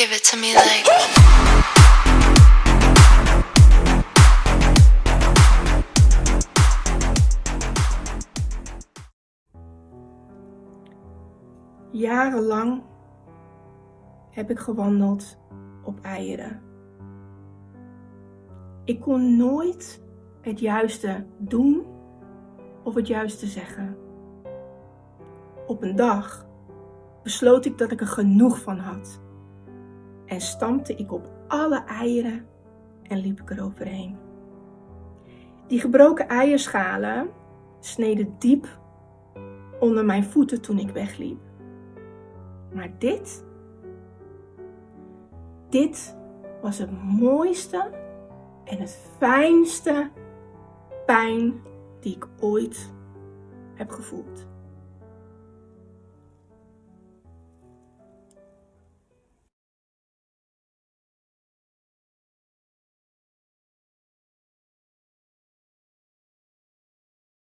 Give it to me like. Jarenlang heb ik gewandeld op eieren. Ik kon nooit het juiste doen of het juiste zeggen. Op een dag besloot ik dat ik er genoeg van had en stampte ik op alle eieren en liep ik eroverheen. Die gebroken eierschalen sneden diep onder mijn voeten toen ik wegliep. Maar dit, dit was het mooiste en het fijnste pijn die ik ooit heb gevoeld.